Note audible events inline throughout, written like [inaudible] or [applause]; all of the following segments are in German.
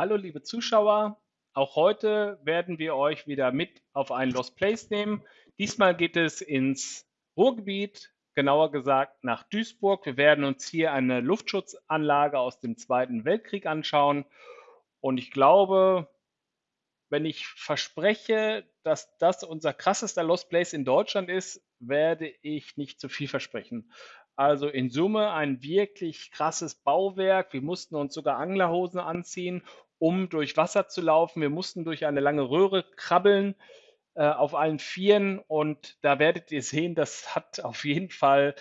Hallo liebe Zuschauer, auch heute werden wir euch wieder mit auf einen Lost Place nehmen. Diesmal geht es ins Ruhrgebiet, genauer gesagt nach Duisburg. Wir werden uns hier eine Luftschutzanlage aus dem Zweiten Weltkrieg anschauen. Und ich glaube, wenn ich verspreche, dass das unser krassester Lost Place in Deutschland ist, werde ich nicht zu viel versprechen. Also in Summe ein wirklich krasses Bauwerk. Wir mussten uns sogar Anglerhosen anziehen, um durch Wasser zu laufen. Wir mussten durch eine lange Röhre krabbeln äh, auf allen Vieren und da werdet ihr sehen, das hat auf jeden Fall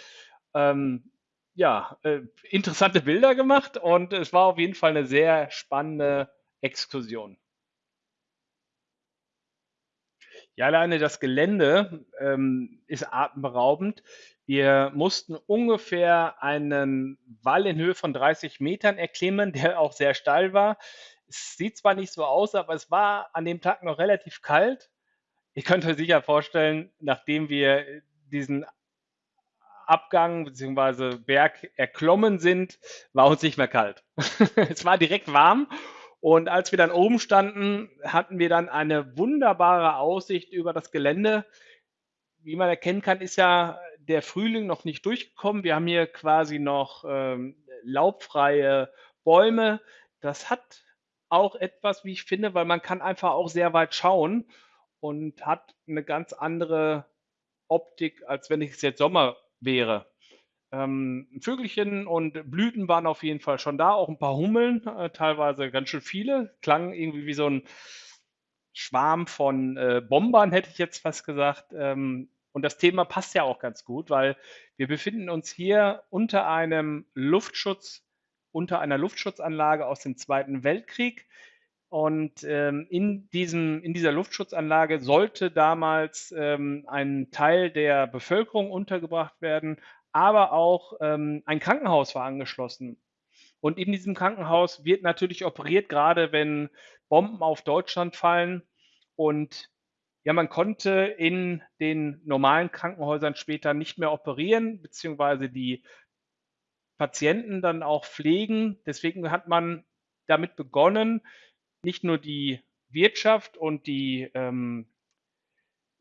ähm, ja, äh, interessante Bilder gemacht und es war auf jeden Fall eine sehr spannende Exkursion. Ja, alleine das Gelände ähm, ist atemberaubend. Wir mussten ungefähr einen Wall in Höhe von 30 Metern erklimmen, der auch sehr steil war. Es sieht zwar nicht so aus, aber es war an dem Tag noch relativ kalt. Ihr könnt euch sicher vorstellen, nachdem wir diesen Abgang bzw. Berg erklommen sind, war uns nicht mehr kalt. [laughs] es war direkt warm und als wir dann oben standen, hatten wir dann eine wunderbare Aussicht über das Gelände. Wie man erkennen kann, ist ja der Frühling noch nicht durchgekommen. Wir haben hier quasi noch ähm, laubfreie Bäume. Das hat auch etwas, wie ich finde, weil man kann einfach auch sehr weit schauen und hat eine ganz andere Optik, als wenn es jetzt Sommer wäre. Ähm, Vögelchen und Blüten waren auf jeden Fall schon da, auch ein paar Hummeln, äh, teilweise ganz schön viele. Klang irgendwie wie so ein Schwarm von äh, Bombern, hätte ich jetzt fast gesagt. Ähm, und das Thema passt ja auch ganz gut, weil wir befinden uns hier unter einem Luftschutz, unter einer Luftschutzanlage aus dem Zweiten Weltkrieg. Und ähm, in, diesem, in dieser Luftschutzanlage sollte damals ähm, ein Teil der Bevölkerung untergebracht werden, aber auch ähm, ein Krankenhaus war angeschlossen. Und in diesem Krankenhaus wird natürlich operiert, gerade wenn Bomben auf Deutschland fallen. Und ja, man konnte in den normalen Krankenhäusern später nicht mehr operieren, beziehungsweise die Patienten dann auch pflegen. Deswegen hat man damit begonnen, nicht nur die Wirtschaft und die ähm,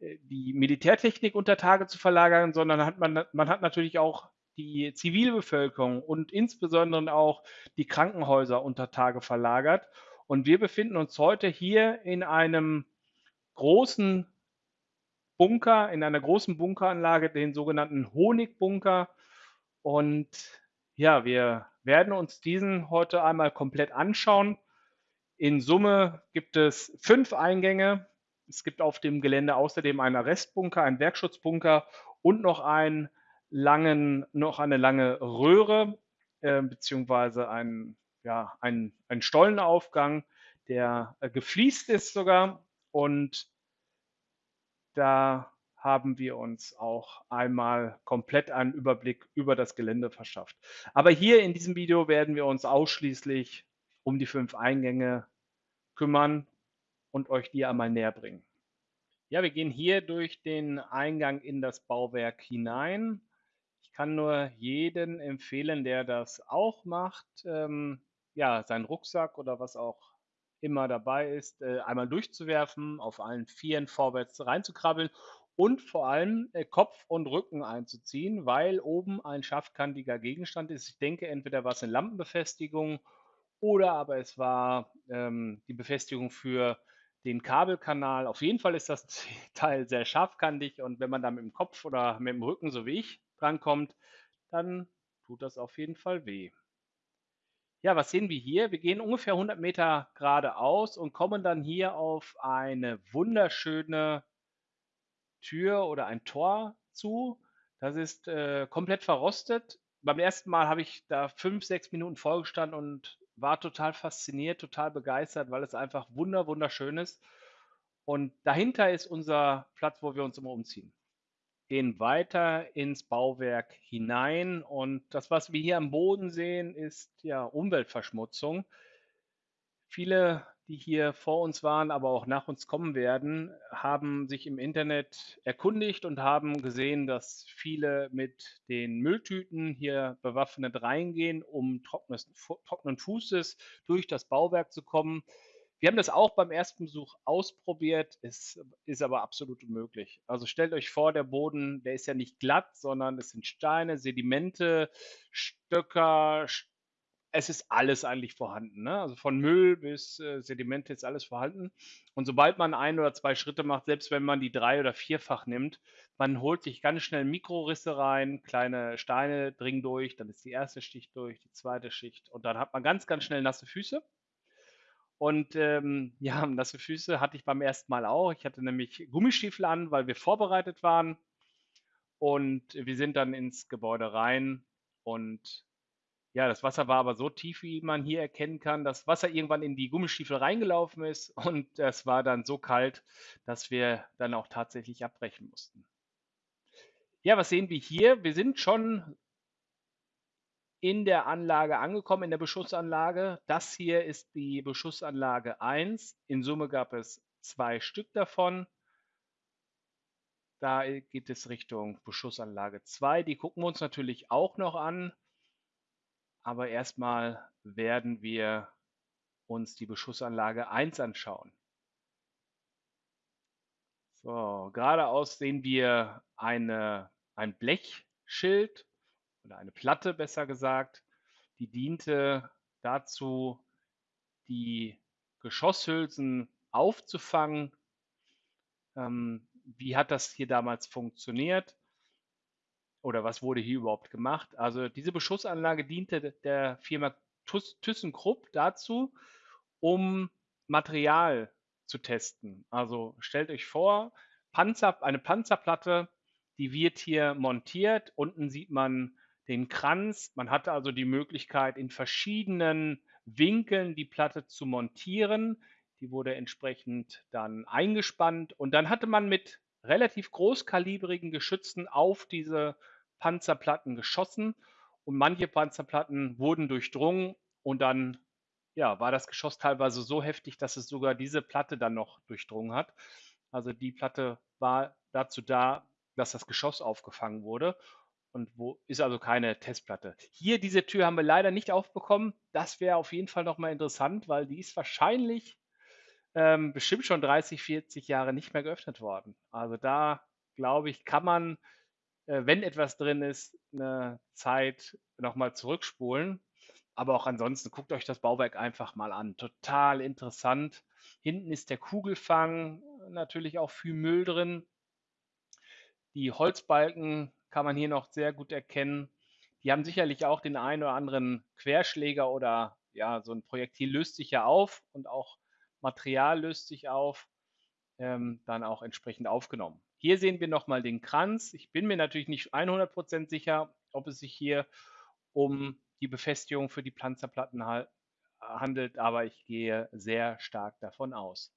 äh, die Militärtechnik unter Tage zu verlagern, sondern hat man, man hat natürlich auch die Zivilbevölkerung und insbesondere auch die Krankenhäuser unter Tage verlagert. Und wir befinden uns heute hier in einem großen Bunker, in einer großen Bunkeranlage, den sogenannten Honigbunker. Und ja, wir werden uns diesen heute einmal komplett anschauen. In Summe gibt es fünf Eingänge, es gibt auf dem Gelände außerdem einen Arrestbunker, einen Werkschutzbunker und noch einen langen, noch eine lange Röhre, äh, beziehungsweise ein, ja, ein, ein Stollenaufgang, der äh, gefliest ist sogar. Und da haben wir uns auch einmal komplett einen Überblick über das Gelände verschafft. Aber hier in diesem Video werden wir uns ausschließlich um die fünf Eingänge kümmern und euch die einmal näher bringen. Ja, wir gehen hier durch den Eingang in das Bauwerk hinein. Ich kann nur jeden empfehlen, der das auch macht, ähm, ja, seinen Rucksack oder was auch immer dabei ist, äh, einmal durchzuwerfen, auf allen Vieren vorwärts reinzukrabbeln und vor allem äh, Kopf und Rücken einzuziehen, weil oben ein scharfkantiger Gegenstand ist. Ich denke, entweder war es eine Lampenbefestigung oder aber es war ähm, die Befestigung für den Kabelkanal. Auf jeden Fall ist das [laughs] Teil sehr scharfkantig und wenn man da mit dem Kopf oder mit dem Rücken, so wie ich, drankommt, dann tut das auf jeden Fall weh. Ja, was sehen wir hier? Wir gehen ungefähr 100 Meter geradeaus und kommen dann hier auf eine wunderschöne Tür oder ein Tor zu. Das ist äh, komplett verrostet. Beim ersten Mal habe ich da fünf, sechs Minuten vorgestanden und war total fasziniert, total begeistert, weil es einfach wunder wunderschön ist. Und dahinter ist unser Platz, wo wir uns immer umziehen. Gehen weiter ins Bauwerk hinein und das, was wir hier am Boden sehen, ist ja Umweltverschmutzung. Viele die hier vor uns waren, aber auch nach uns kommen werden, haben sich im Internet erkundigt und haben gesehen, dass viele mit den Mülltüten hier bewaffnet reingehen, um trockenes, trockenen Fußes durch das Bauwerk zu kommen. Wir haben das auch beim ersten Besuch ausprobiert, es ist aber absolut unmöglich. Also stellt euch vor, der Boden, der ist ja nicht glatt, sondern es sind Steine, Sedimente, Stöcker, es ist alles eigentlich vorhanden. Ne? Also von Müll bis äh, Sedimente ist alles vorhanden. Und sobald man ein oder zwei Schritte macht, selbst wenn man die drei oder vierfach nimmt, man holt sich ganz schnell Mikrorisse rein, kleine Steine dringen durch, dann ist die erste Schicht durch, die zweite Schicht und dann hat man ganz, ganz schnell nasse Füße. Und ähm, [laughs] ja, nasse Füße hatte ich beim ersten Mal auch. Ich hatte nämlich Gummistiefel an, weil wir vorbereitet waren. Und wir sind dann ins Gebäude rein und ja, das Wasser war aber so tief, wie man hier erkennen kann, dass Wasser irgendwann in die Gummistiefel reingelaufen ist [laughs] und es war dann so kalt, dass wir dann auch tatsächlich abbrechen mussten. Ja, was sehen wir hier? Wir sind schon in der Anlage angekommen, in der Beschussanlage. Das hier ist die Beschussanlage 1. In Summe gab es zwei Stück davon. Da geht es Richtung Beschussanlage 2. Die gucken wir uns natürlich auch noch an. Aber erstmal werden wir uns die Beschussanlage 1 anschauen. So, geradeaus sehen wir eine, ein Blechschild oder eine Platte besser gesagt, die diente dazu, die Geschosshülsen aufzufangen. Ähm, wie hat das hier damals funktioniert? Oder was wurde hier überhaupt gemacht? Also diese Beschussanlage diente der Firma ThyssenKrupp dazu, um Material zu testen. Also stellt euch vor, Panzer, eine Panzerplatte, die wird hier montiert. Unten sieht man den Kranz. Man hatte also die Möglichkeit, in verschiedenen Winkeln die Platte zu montieren. Die wurde entsprechend dann eingespannt und dann hatte man mit relativ großkalibrigen Geschützen auf diese Panzerplatten geschossen und manche Panzerplatten wurden durchdrungen und dann ja, war das Geschoss teilweise so heftig, dass es sogar diese Platte dann noch durchdrungen hat. Also die Platte war dazu da, dass das Geschoss aufgefangen wurde und wo ist also keine Testplatte. Hier diese Tür haben wir leider nicht aufbekommen. Das wäre auf jeden Fall nochmal interessant, weil die ist wahrscheinlich ähm, bestimmt schon 30, 40 Jahre nicht mehr geöffnet worden. Also da glaube ich, kann man, äh, wenn etwas drin ist, eine Zeit nochmal zurückspulen. Aber auch ansonsten guckt euch das Bauwerk einfach mal an. Total interessant. Hinten ist der Kugelfang, natürlich auch viel Müll drin. Die Holzbalken kann man hier noch sehr gut erkennen. Die haben sicherlich auch den einen oder anderen Querschläger oder ja, so ein Projektil löst sich ja auf und auch Material löst sich auf, ähm, dann auch entsprechend aufgenommen. Hier sehen wir nochmal den Kranz. Ich bin mir natürlich nicht 100% sicher, ob es sich hier um die Befestigung für die Panzerplatten handelt, aber ich gehe sehr stark davon aus.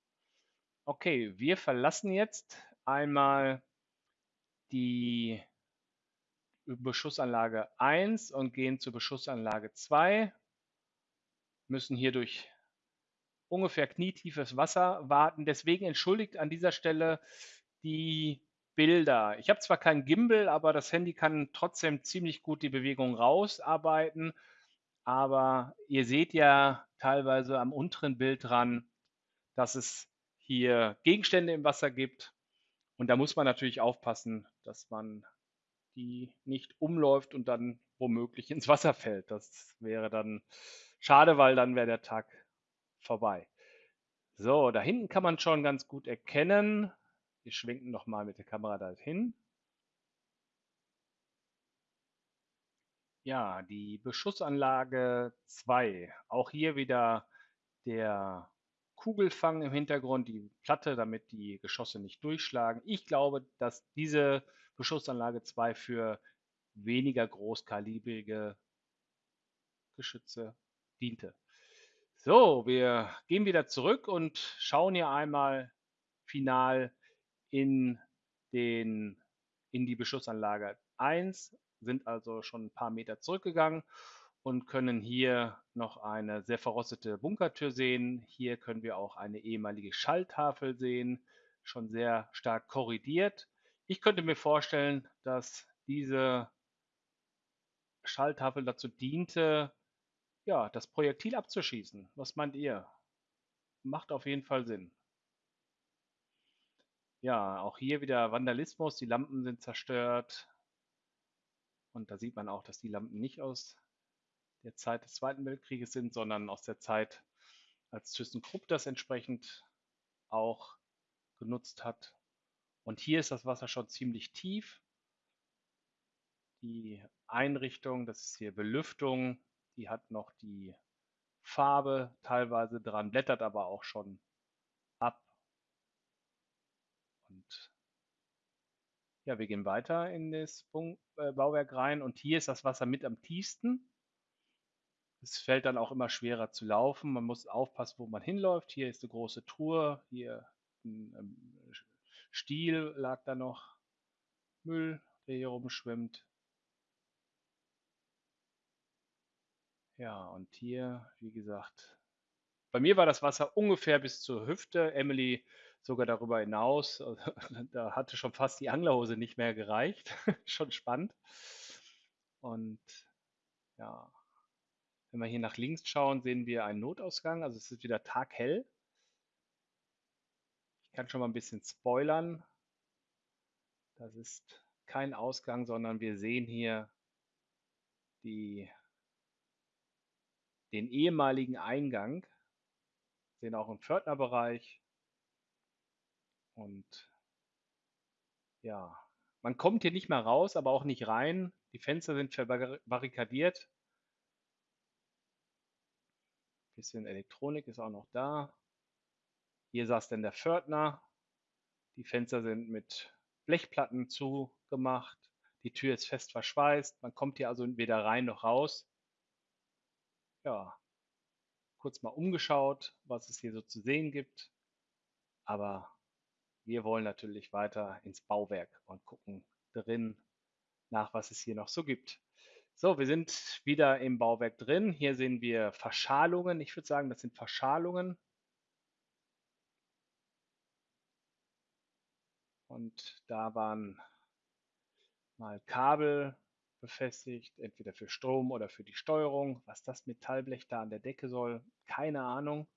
Okay, wir verlassen jetzt einmal die Beschussanlage 1 und gehen zur Beschussanlage 2, müssen hier durch ungefähr knietiefes Wasser warten. Deswegen entschuldigt an dieser Stelle die Bilder. Ich habe zwar kein Gimbal, aber das Handy kann trotzdem ziemlich gut die Bewegung rausarbeiten. Aber ihr seht ja teilweise am unteren Bild dran, dass es hier Gegenstände im Wasser gibt. Und da muss man natürlich aufpassen, dass man die nicht umläuft und dann womöglich ins Wasser fällt. Das wäre dann schade, weil dann wäre der Tag vorbei. So, da hinten kann man schon ganz gut erkennen. Wir schwenken nochmal mit der Kamera dahin. Ja, die Beschussanlage 2. Auch hier wieder der Kugelfang im Hintergrund, die Platte, damit die Geschosse nicht durchschlagen. Ich glaube, dass diese Beschussanlage 2 für weniger großkalibrige Geschütze diente. So, wir gehen wieder zurück und schauen hier einmal final in, den, in die Beschussanlage 1, sind also schon ein paar Meter zurückgegangen und können hier noch eine sehr verrostete Bunkertür sehen. Hier können wir auch eine ehemalige Schalltafel sehen, schon sehr stark korrigiert. Ich könnte mir vorstellen, dass diese Schalltafel dazu diente, ja, das Projektil abzuschießen. Was meint ihr? Macht auf jeden Fall Sinn. Ja, auch hier wieder Vandalismus. Die Lampen sind zerstört. Und da sieht man auch, dass die Lampen nicht aus der Zeit des Zweiten Weltkrieges sind, sondern aus der Zeit, als ThyssenKrupp das entsprechend auch genutzt hat. Und hier ist das Wasser schon ziemlich tief. Die Einrichtung, das ist hier Belüftung, die hat noch die Farbe teilweise dran, blättert aber auch schon ab. Und ja, wir gehen weiter in das äh, Bauwerk rein und hier ist das Wasser mit am tiefsten. Es fällt dann auch immer schwerer zu laufen. Man muss aufpassen, wo man hinläuft. Hier ist eine große Truhe. Hier ein Stiel lag da noch. Müll, der hier rumschwimmt. Ja, und hier, wie gesagt, bei mir war das Wasser ungefähr bis zur Hüfte. Emily sogar darüber hinaus. [laughs] Da hatte schon fast die Anglerhose nicht mehr gereicht. [laughs] schon spannend. Und ja, wenn wir hier nach links schauen, sehen wir einen Notausgang. Also es ist wieder taghell. Ich kann schon mal ein bisschen spoilern. Das ist kein Ausgang, sondern wir sehen hier die, den ehemaligen Eingang. Wir sehen auch im Pförtnerbereich. Und ja, man kommt hier nicht mehr raus, aber auch nicht rein. Die Fenster sind verbarrikadiert. Bisschen Elektronik ist auch noch da. Hier saß denn der Pförtner. Die Fenster sind mit Blechplatten zugemacht. Die Tür ist fest verschweißt. Man kommt hier also weder rein noch raus. Ja, kurz mal umgeschaut, was es hier so zu sehen gibt. Aber wir wollen natürlich weiter ins Bauwerk und gucken drin nach, was es hier noch so gibt. So, wir sind wieder im Bauwerk drin. Hier sehen wir Verschalungen. Ich würde sagen, das sind Verschalungen. Und da waren mal Kabel befestigt, entweder für Strom oder für die Steuerung. Was das Metallblech da an der Decke soll, keine Ahnung.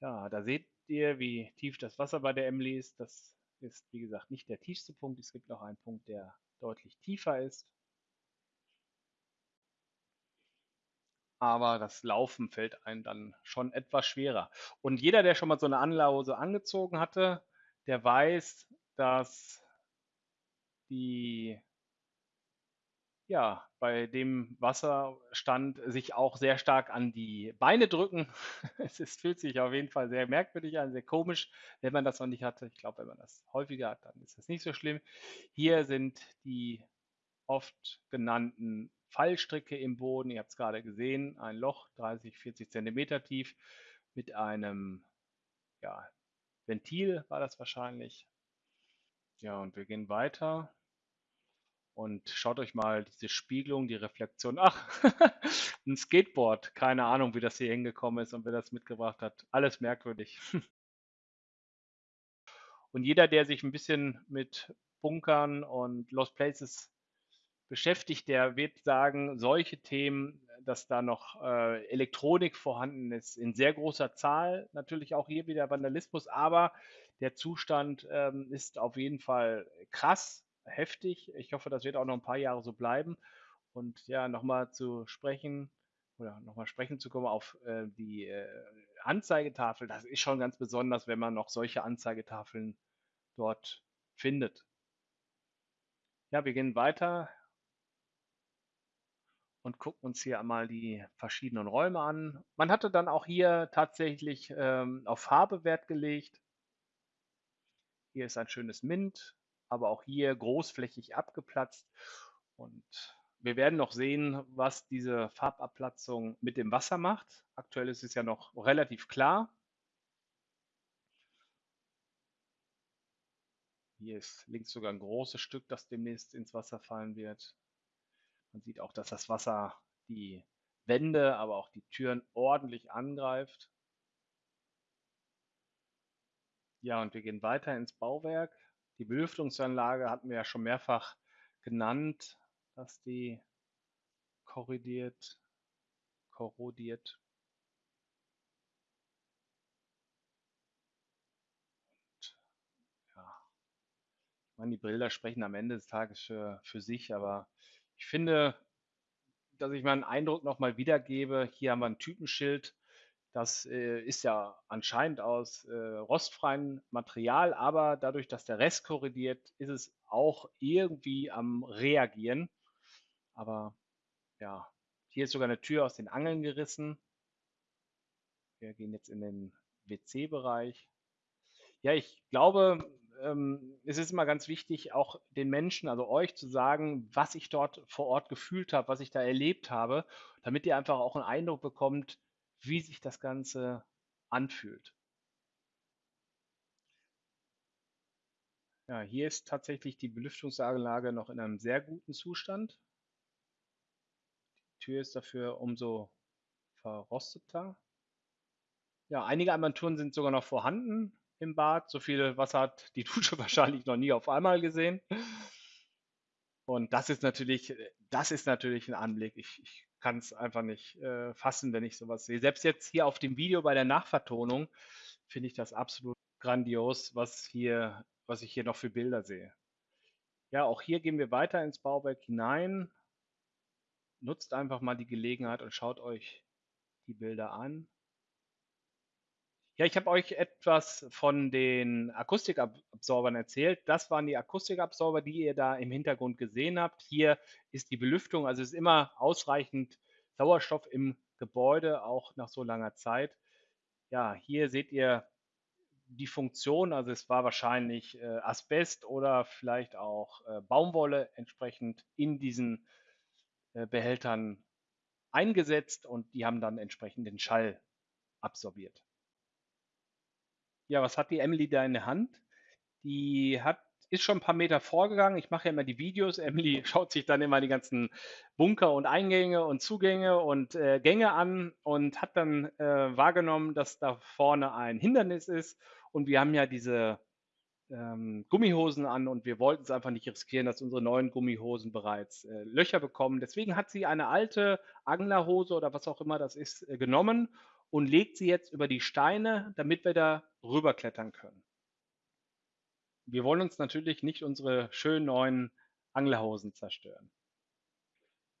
Ja, da seht ihr, wie tief das Wasser bei der Emily ist. Das ist, wie gesagt, nicht der tiefste Punkt. Es gibt noch einen Punkt, der deutlich tiefer ist. aber das Laufen fällt einem dann schon etwas schwerer. Und jeder, der schon mal so eine Anlause angezogen hatte, der weiß, dass die ja, bei dem Wasserstand sich auch sehr stark an die Beine drücken. [laughs] es ist, fühlt sich auf jeden Fall sehr merkwürdig an, sehr komisch, wenn man das noch nicht hatte. Ich glaube, wenn man das häufiger hat, dann ist das nicht so schlimm. Hier sind die oft genannten Fallstricke im Boden. Ihr habt es gerade gesehen, ein Loch 30, 40 Zentimeter tief mit einem ja, Ventil war das wahrscheinlich. Ja, und wir gehen weiter. Und schaut euch mal diese Spiegelung, die Reflexion. Ach, [laughs] ein Skateboard. Keine Ahnung, wie das hier hingekommen ist und wer das mitgebracht hat. Alles merkwürdig. [laughs] Und jeder, der sich ein bisschen mit Bunkern und Lost Places beschäftigt, der wird sagen, solche Themen, dass da noch äh, Elektronik vorhanden ist, in sehr großer Zahl, natürlich auch hier wieder Vandalismus, aber der Zustand ähm, ist auf jeden Fall krass, heftig. Ich hoffe, das wird auch noch ein paar Jahre so bleiben. Und ja, nochmal zu sprechen oder nochmal sprechen zu kommen auf äh, die äh, Anzeigetafel, das ist schon ganz besonders, wenn man noch solche Anzeigetafeln dort findet. Ja, wir gehen weiter und gucken uns hier einmal die verschiedenen Räume an. Man hatte dann auch hier tatsächlich ähm, auf Farbe Wert gelegt. Hier ist ein schönes Mint, aber auch hier großflächig abgeplatzt. Und wir werden noch sehen, was diese Farbabplatzung mit dem Wasser macht. Aktuell ist es ja noch relativ klar. Hier ist links sogar ein großes Stück, das demnächst ins Wasser fallen wird. Man sieht auch, dass das Wasser die Wände, aber auch die Türen ordentlich angreift. Ja, und wir gehen weiter ins Bauwerk. Die Belüftungsanlage hatten wir ja schon mehrfach genannt, dass die korrodiert, korrodiert. Meine, die Bilder sprechen am Ende des Tages für, für sich, aber ich finde, dass ich meinen Eindruck nochmal wiedergebe. Hier haben wir ein Typenschild. Das äh, ist ja anscheinend aus äh, rostfreiem Material, aber dadurch, dass der Rest korrigiert, ist es auch irgendwie am Reagieren. Aber ja, hier ist sogar eine Tür aus den Angeln gerissen. Wir gehen jetzt in den WC-Bereich. Ja, ich glaube, ähm, es ist immer ganz wichtig, auch den Menschen, also euch zu sagen, was ich dort vor Ort gefühlt habe, was ich da erlebt habe, damit ihr einfach auch einen Eindruck bekommt, wie sich das Ganze anfühlt. Ja, hier ist tatsächlich die Belüftungsanlage noch in einem sehr guten Zustand. Die Tür ist dafür umso verrosteter. Ja, einige Armaturen sind sogar noch vorhanden im Bad. So viel Wasser hat die [laughs] Dusche wahrscheinlich noch nie auf einmal gesehen. Und das ist natürlich, das ist natürlich ein Anblick. Ich, ich kann es einfach nicht äh, fassen, wenn ich sowas sehe. Selbst jetzt hier auf dem Video bei der Nachvertonung finde ich das absolut grandios, was hier, was ich hier noch für Bilder sehe. Ja, auch hier gehen wir weiter ins Bauwerk hinein. Nutzt einfach mal die Gelegenheit und schaut euch die Bilder an. Ja, ich habe euch etwas von den Akustikabsorbern erzählt. Das waren die Akustikabsorber, die ihr da im Hintergrund gesehen habt. Hier ist die Belüftung, also ist immer ausreichend Sauerstoff im Gebäude, auch nach so langer Zeit. Ja, hier seht ihr die Funktion, also es war wahrscheinlich äh, Asbest oder vielleicht auch äh, Baumwolle entsprechend in diesen äh, Behältern eingesetzt und die haben dann entsprechend den Schall absorbiert. Ja, was hat die Emily da in der Hand? Die hat ist schon ein paar Meter vorgegangen. Ich mache ja immer die Videos. [laughs] Emily schaut sich dann immer die ganzen Bunker und Eingänge und Zugänge und äh, Gänge an und hat dann äh, wahrgenommen, dass da vorne ein Hindernis ist. Und wir haben ja diese ähm, Gummihosen an und wir wollten es einfach nicht riskieren, dass unsere neuen Gummihosen bereits äh, Löcher bekommen. Deswegen hat sie eine alte Anglerhose oder was auch immer das ist, äh, genommen und legt sie jetzt über die Steine, damit wir da rüberklettern können. Wir wollen uns natürlich nicht unsere schönen neuen Anglerhosen zerstören.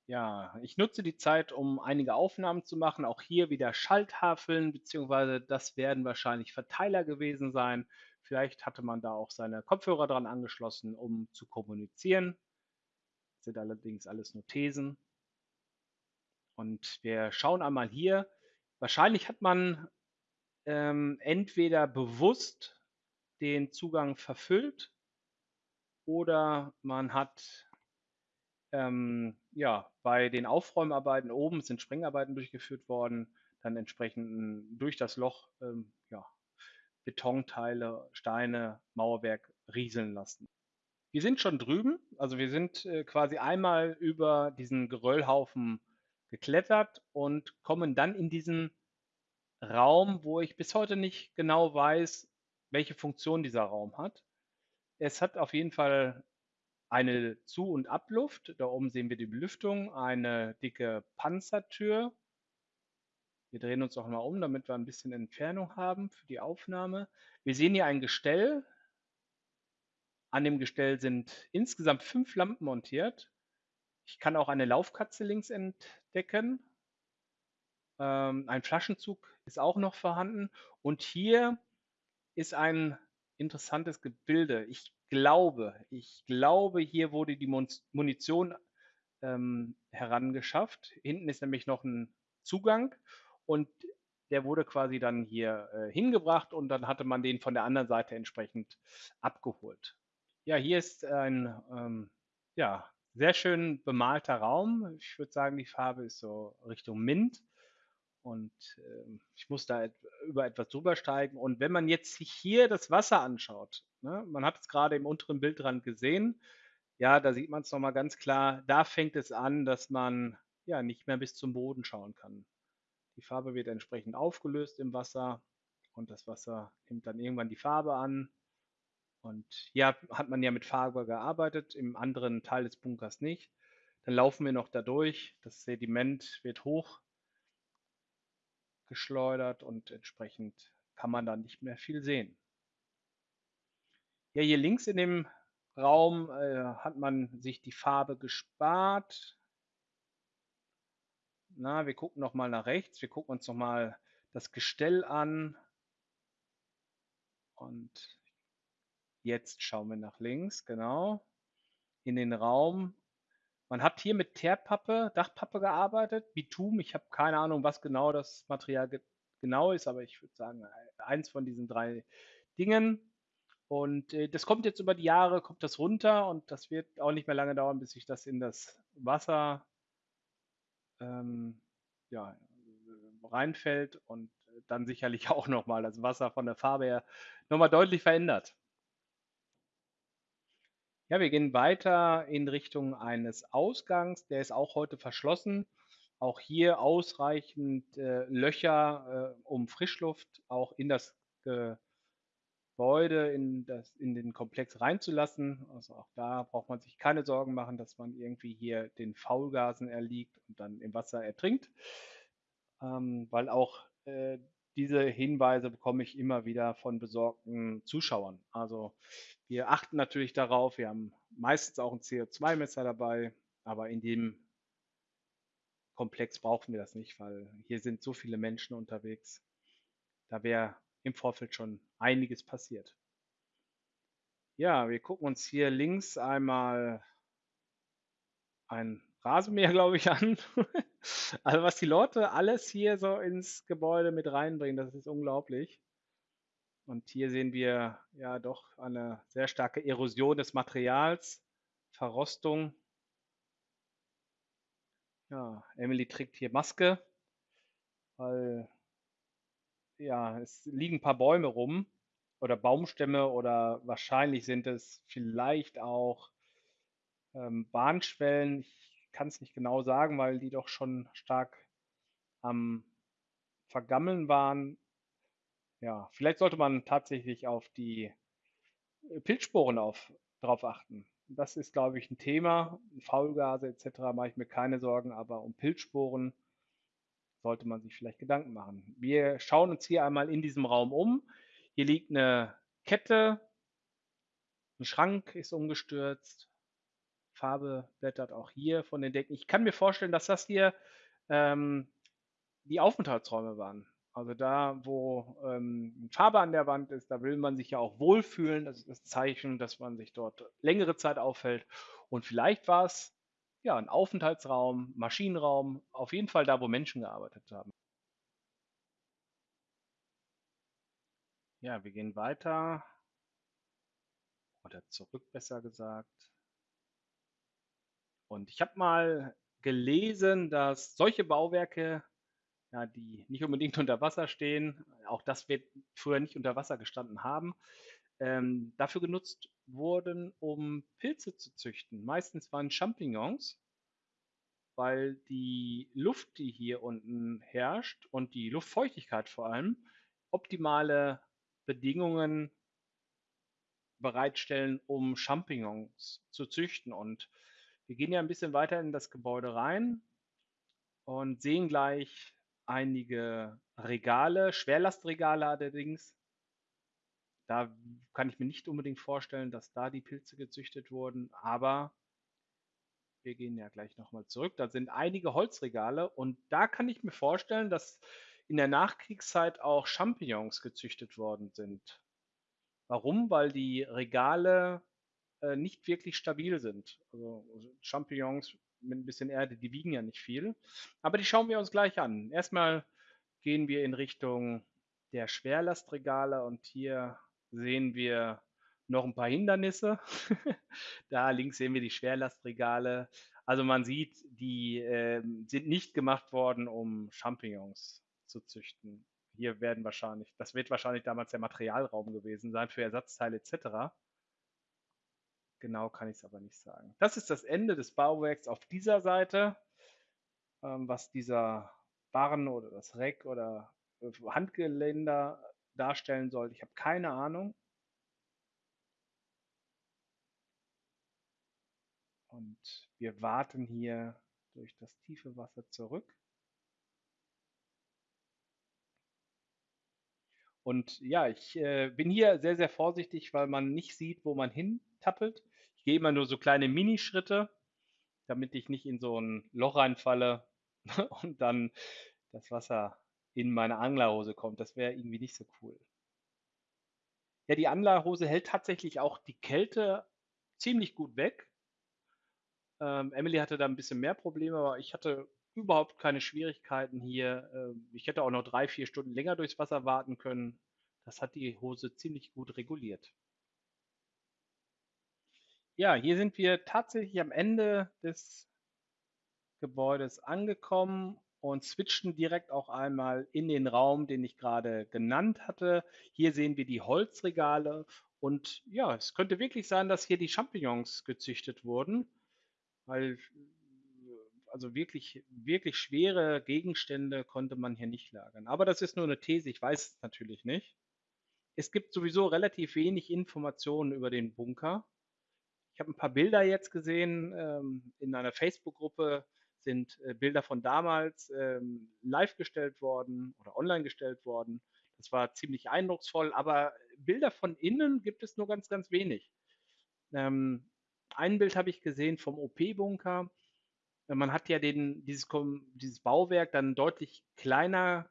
Ja, ich nutze die Zeit, um einige Aufnahmen zu machen. Auch hier wieder Schalttafeln, beziehungsweise das werden wahrscheinlich Verteiler gewesen sein. Vielleicht hatte man da auch seine Kopfhörer dran angeschlossen, um zu kommunizieren. Das sind allerdings alles nur Thesen. Und wir schauen einmal hier, Wahrscheinlich hat man ähm, entweder bewusst den Zugang verfüllt oder man hat ähm, ja, bei den Aufräumarbeiten oben sind Sprengarbeiten durchgeführt worden, dann entsprechend durch das Loch ähm, ja, Betonteile, Steine, Mauerwerk rieseln lassen. Wir sind schon drüben, also wir sind äh, quasi einmal über diesen Geröllhaufen geklettert und kommen dann in diesen Raum, wo ich bis heute nicht genau weiß, welche Funktion dieser Raum hat. Es hat auf jeden Fall eine Zu- und Abluft. Da oben sehen wir die Belüftung, eine dicke Panzertür. Wir drehen uns auch mal um, damit wir ein bisschen Entfernung haben für die Aufnahme. Wir sehen hier ein Gestell. An dem Gestell sind insgesamt fünf Lampen montiert. Ich kann auch eine Laufkatze links entdecken. Ähm, ein Flaschenzug ist auch noch vorhanden. Und hier ist ein interessantes Gebilde. Ich glaube, ich glaube, hier wurde die Munition ähm, herangeschafft. Hinten ist nämlich noch ein Zugang und der wurde quasi dann hier äh, hingebracht und dann hatte man den von der anderen Seite entsprechend abgeholt. Ja, hier ist ein ähm, ja, sehr schön bemalter Raum. Ich würde sagen, die Farbe ist so Richtung Mint. Und äh, ich muss da et über etwas drüber steigen. Und wenn man jetzt sich hier das Wasser anschaut, ne, man hat es gerade im unteren Bildrand gesehen, ja, da sieht man es nochmal ganz klar, da fängt es an, dass man ja nicht mehr bis zum Boden schauen kann. Die Farbe wird entsprechend aufgelöst im Wasser und das Wasser nimmt dann irgendwann die Farbe an. Und hier hat man ja mit Farbe gearbeitet, im anderen Teil des Bunkers nicht. Dann laufen wir noch da durch. Das Sediment wird hoch geschleudert und entsprechend kann man dann nicht mehr viel sehen. Ja, hier links in dem Raum äh, hat man sich die Farbe gespart. Na, wir gucken noch mal nach rechts. Wir gucken uns noch mal das Gestell an. Und jetzt schauen wir nach links, genau. In den Raum. Man hat hier mit Teerpappe, Dachpappe gearbeitet, Bitum. Ich habe keine Ahnung, was genau das Material ge genau ist, aber ich würde sagen, eins von diesen drei Dingen. Und äh, das kommt jetzt über die Jahre, kommt das runter und das wird auch nicht mehr lange dauern, bis sich das in das Wasser ähm, ja, reinfällt und dann sicherlich [laughs] auch nochmal das Wasser von der Farbe her nochmal deutlich verändert. Ja, wir gehen weiter in Richtung eines Ausgangs. Der ist auch heute verschlossen. Auch hier ausreichend äh, Löcher, äh, um Frischluft auch in das Gebäude, in, das, in den Komplex reinzulassen. Also auch da braucht man sich keine Sorgen machen, dass man irgendwie hier den Faulgasen erliegt und dann im Wasser ertrinkt. Ähm, weil auch äh, diese Hinweise bekomme ich immer wieder von besorgten Zuschauern. Also wir achten natürlich darauf, wir haben meistens auch ein CO2-Messer dabei, aber in dem Komplex brauchen wir das nicht, weil hier sind so viele Menschen unterwegs. Da wäre im Vorfeld schon einiges passiert. Ja, wir gucken uns hier links einmal ein Rasenmäher, glaube ich, [laughs] an. also was die Leute alles hier so ins Gebäude mit reinbringen, das ist unglaublich. Und hier sehen wir ja doch eine sehr starke Erosion des Materials, Verrostung. Ja, Emily trägt hier Maske, weil ja, es liegen ein paar Bäume rum oder Baumstämme oder wahrscheinlich sind es vielleicht auch ähm, Bahnschwellen. Ich kann es nicht genau sagen, weil die doch schon stark am Vergammeln waren. Ja, vielleicht sollte man tatsächlich auf die Pilzsporen auf, drauf achten. Das ist, glaube ich, ein Thema. Faulgase etc. mache ich mir keine Sorgen, aber um Pilzsporen sollte man sich vielleicht Gedanken machen. Wir schauen uns hier einmal in diesem Raum um. Hier liegt eine Kette, ein Schrank ist umgestürzt, Farbe blättert auch hier von den Decken. Ich kann mir vorstellen, dass das hier ähm, die Aufenthaltsräume waren. Also da, wo ähm, Farbe an der Wand ist, da will man sich ja auch wohlfühlen. Das ist das Zeichen, dass man sich dort längere Zeit aufhält. Und vielleicht war es ja ein Aufenthaltsraum, Maschinenraum, auf jeden Fall da, wo Menschen gearbeitet haben. Ja, wir gehen weiter. Oder zurück, besser gesagt. Und ich habe mal gelesen, dass solche Bauwerke, ja, die nicht unbedingt [laughs] unter Wasser stehen, auch das wird früher nicht unter Wasser gestanden haben, ähm, dafür genutzt wurden, um Pilze zu züchten. Meistens waren Champignons, weil die Luft, die hier unten herrscht und die Luftfeuchtigkeit vor allem, optimale Bedingungen bereitstellen, um Champignons zu züchten. Und wir gehen ja ein bisschen weiter in das Gebäude rein und sehen gleich einige Regale, Schwerlastregale allerdings. Da kann ich mir nicht unbedingt vorstellen, dass da die Pilze gezüchtet wurden, aber wir gehen ja gleich nochmal zurück. Da sind einige Holzregale und da kann ich mir vorstellen, dass in der Nachkriegszeit auch Champignons gezüchtet worden sind. Warum? Weil die Regale äh, nicht wirklich stabil sind. Also, also Champignons mit ein bisschen Erde, die wiegen ja nicht viel. Aber die schauen wir uns gleich an. Erstmal gehen wir in Richtung der Schwerlastregale und hier sehen wir noch ein paar Hindernisse. [laughs] da links sehen wir die Schwerlastregale. Also man sieht, die äh, sind nicht gemacht worden, um Champignons zu züchten. Hier werden wahrscheinlich, das wird wahrscheinlich damals der Materialraum gewesen sein für Ersatzteile etc. Genau kann ich es aber nicht sagen. Das ist das Ende des Bauwerks auf dieser Seite. ähm, was dieser Barren oder das Reck oder äh, Handgeländer darstellen soll. Ich habe keine Ahnung. Und wir warten hier durch das tiefe Wasser zurück. Und ja, ich äh, bin hier sehr, sehr vorsichtig, weil man nicht sieht, wo man hintappelt. Gehe immer nur so kleine Minischritte, damit ich nicht in so ein Loch reinfalle [laughs] und dann das Wasser in meine Anglerhose kommt. Das wäre irgendwie nicht so cool. Ja, die Anglerhose hält tatsächlich auch die Kälte ziemlich gut weg. Ähm, Emily hatte da ein bisschen mehr Probleme, aber ich hatte überhaupt keine Schwierigkeiten hier. Ähm, ich hätte auch noch drei, vier Stunden länger durchs Wasser warten können. Das hat die Hose ziemlich gut reguliert. Ja, hier sind wir tatsächlich am Ende des Gebäudes angekommen und switchen direkt auch einmal in den Raum, den ich gerade genannt hatte. Hier sehen wir die Holzregale und ja, es könnte wirklich sein, dass hier die Champignons gezüchtet wurden, weil also wirklich, wirklich schwere Gegenstände konnte man hier nicht lagern. Aber das ist nur eine These, ich weiß es natürlich nicht. Es gibt sowieso relativ wenig Informationen über den Bunker. Ich habe ein paar Bilder jetzt gesehen ähm, in einer Facebook-Gruppe sind äh, Bilder von damals ähm, live gestellt worden oder online gestellt worden. Das war ziemlich eindrucksvoll, aber Bilder von innen gibt es nur ganz, ganz wenig. Ähm, ein Bild habe ich gesehen vom OP-Bunker. Man hat ja den, dieses, dieses Bauwerk dann deutlich kleiner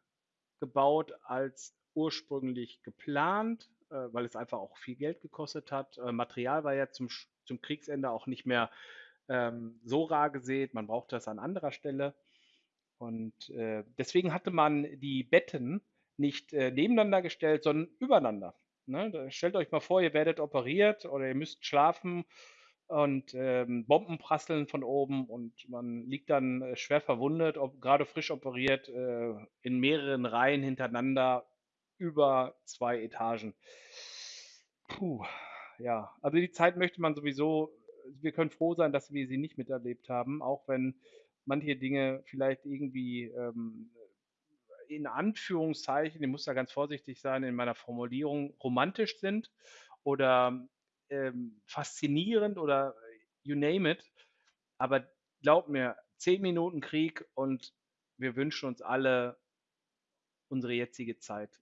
gebaut als ursprünglich geplant, äh, weil es einfach auch viel Geld gekostet hat. Äh, Material war ja zum, zum Kriegsende auch nicht mehr ähm, so rar gesät, man brauchte das an anderer Stelle. Und äh, deswegen hatte man die Betten nicht äh, nebeneinander gestellt, sondern übereinander. Ne? Stellt euch mal vor, ihr werdet operiert oder ihr müsst schlafen und ähm, Bomben prasseln von oben und man liegt dann äh, schwer verwundet, ob, gerade frisch operiert, äh, in mehreren Reihen hintereinander über zwei Etagen. Puh, ja, also die Zeit möchte man sowieso wir können froh sein, dass wir sie nicht miterlebt haben, auch wenn manche Dinge vielleicht irgendwie ähm, in Anführungszeichen, ich muss da ganz vorsichtig sein in meiner Formulierung, romantisch sind oder ähm, faszinierend oder you name it. Aber glaub mir, zehn Minuten Krieg und wir wünschen uns alle unsere jetzige Zeit.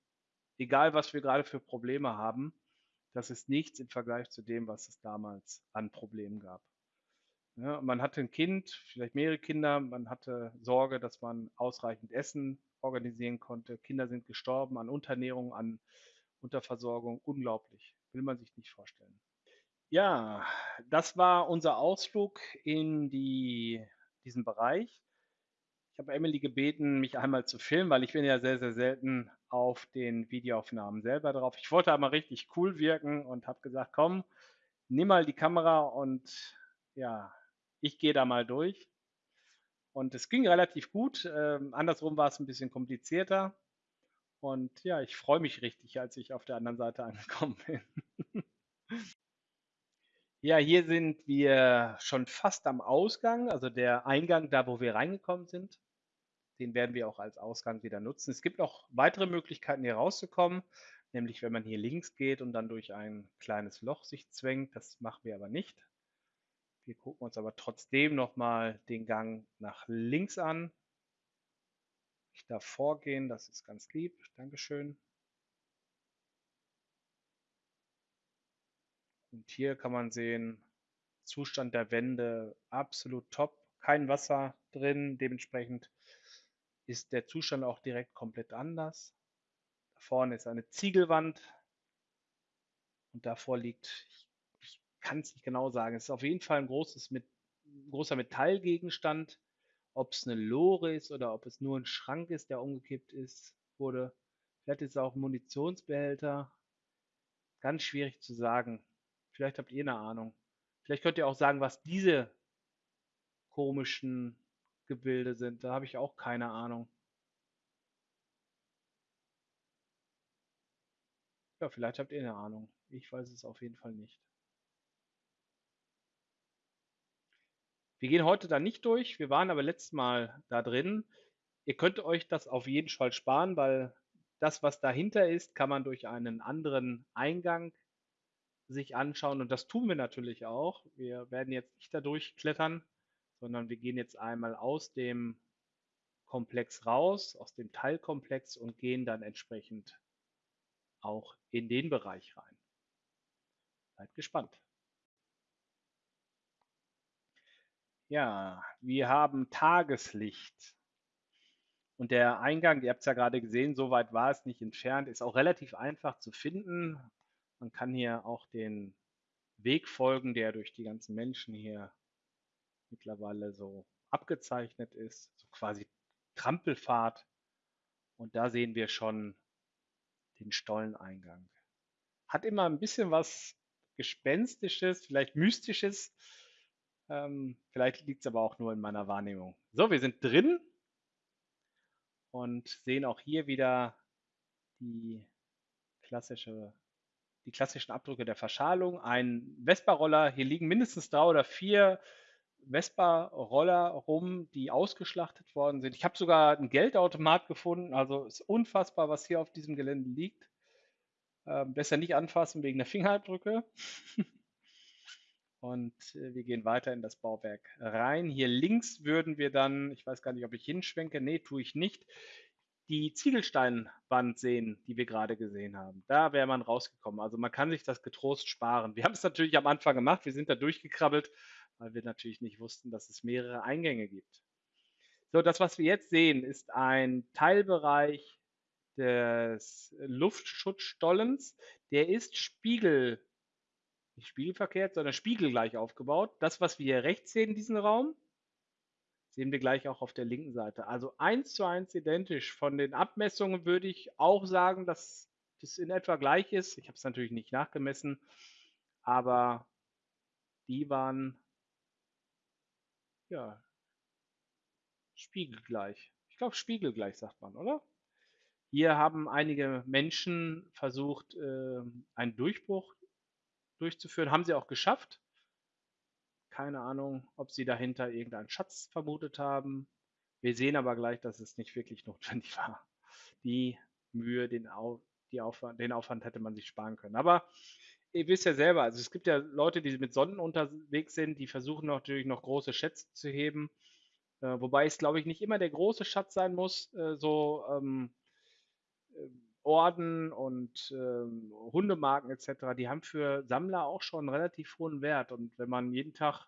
Egal, was wir gerade für Probleme haben, das ist nichts im Vergleich zu dem, was es damals an Problemen gab. Ja, man hatte ein Kind, vielleicht mehrere Kinder, man hatte Sorge, dass man ausreichend Essen organisieren konnte. Kinder sind gestorben an Unterernährung, an Unterversorgung. Unglaublich. Will man sich nicht vorstellen. Ja, das war unser Ausflug in die, diesen Bereich. Ich habe Emily gebeten, mich einmal zu filmen, weil ich bin ja sehr, sehr selten auf den Videoaufnahmen selber drauf. Ich wollte aber richtig cool wirken und habe gesagt, komm, nimm mal die Kamera und ja, ich gehe da mal durch. Und es ging relativ gut. Ähm, andersrum war es ein bisschen komplizierter. Und ja, ich freue mich richtig, als ich auf der anderen Seite [laughs] angekommen bin. ja, hier sind wir schon fast am Ausgang, also der Eingang da, wo wir reingekommen sind. Den werden wir auch als Ausgang wieder nutzen. Es gibt noch weitere Möglichkeiten, hier rauszukommen, nämlich wenn man hier links geht und dann durch ein kleines Loch sich zwängt. Das machen wir aber nicht. Wir gucken uns aber trotzdem nochmal den Gang nach links an. Ich darf vorgehen, das ist ganz lieb. Dankeschön. Und hier kann man sehen, Zustand der Wände absolut top. Kein Wasser drin, dementsprechend ist der Zustand auch direkt komplett anders. Da vorne ist eine Ziegelwand und davor liegt, ich, ich kann es nicht genau sagen, es ist auf jeden Fall ein großes mit, großer Metallgegenstand. Ob es eine Lore ist oder ob es nur ein Schrank ist, der umgekippt ist, wurde. Vielleicht ist es auch ein Munitionsbehälter. Ganz schwierig zu sagen. Vielleicht habt ihr eine Ahnung. Vielleicht könnt ihr auch sagen, was diese komischen Gebilde sind. Da habe ich auch keine Ahnung. Ja, vielleicht habt ihr eine Ahnung. Ich weiß es auf jeden Fall nicht. Wir gehen heute da nicht durch, wir waren aber letztes Mal da drin. Ihr könnt euch das auf jeden Fall sparen, weil das, was dahinter ist, kann man durch einen anderen Eingang sich anschauen und das tun wir natürlich auch. Wir werden jetzt nicht da durchklettern, sondern wir gehen jetzt einmal aus dem Komplex raus, aus dem Teilkomplex und gehen dann entsprechend auch in den Bereich rein. Seid gespannt. Ja, wir haben Tageslicht. Und der Eingang, ihr habt es ja gerade gesehen, so weit war es nicht entfernt, ist auch relativ einfach zu finden. Man kann hier auch den Weg folgen, der durch die ganzen Menschen hier mittlerweile so abgezeichnet ist, so quasi Trampelfahrt. Und da sehen wir schon den Stolleneingang. Hat immer ein bisschen was Gespenstisches, vielleicht Mystisches. Ähm, vielleicht liegt es aber auch nur in meiner Wahrnehmung. So, wir sind drin und sehen auch hier wieder die klassische die klassischen Abdrücke der Verschalung, ein Vespa-Roller. Hier liegen mindestens drei oder vier Vespa-Roller rum, die ausgeschlachtet worden sind. Ich habe sogar einen Geldautomat gefunden. Also ist unfassbar, was hier auf diesem Gelände liegt. Ähm, besser nicht anfassen wegen der Fingerabdrücke. [laughs] Und äh, wir gehen weiter in das Bauwerk rein. Hier links würden wir dann, ich weiß gar nicht, ob ich hinschwenke, nee, tue ich nicht, die Ziegelsteinwand sehen, die wir gerade gesehen haben. Da wäre man rausgekommen. Also man kann sich das getrost sparen. Wir haben es natürlich am Anfang gemacht. Wir sind da durchgekrabbelt, weil wir natürlich nicht wussten, dass es mehrere Eingänge gibt. So, das, was wir jetzt sehen, ist ein Teilbereich des Luftschutzstollens. Der ist Spiegel, nicht spiegelverkehrt, sondern spiegelgleich aufgebaut. Das, was wir hier rechts sehen, diesen Raum, Sehen wir gleich auch auf der linken Seite. Also eins zu eins identisch. Von den Abmessungen würde ich auch sagen, dass das in etwa gleich ist. Ich habe es natürlich nicht nachgemessen, aber die waren ja spiegelgleich. Ich glaube, spiegelgleich sagt man, oder? Hier haben einige Menschen versucht, äh, einen Durchbruch durchzuführen. Haben sie auch geschafft. Keine Ahnung, ob sie dahinter irgendeinen Schatz vermutet haben. Wir sehen aber gleich, dass es nicht wirklich notwendig [laughs] war. Die Mühe, den, Au die Aufwand, den Aufwand hätte man sich sparen können. Aber ihr wisst ja selber, also es gibt ja Leute, die mit Sonnen unterwegs sind, die versuchen natürlich noch große Schätze zu heben. Äh, wobei es, glaube ich, nicht immer der große Schatz sein muss. Äh, so ähm, äh, Orden und ähm, Hundemarken etc., die haben für Sammler auch schon einen relativ hohen Wert. Und wenn man jeden Tag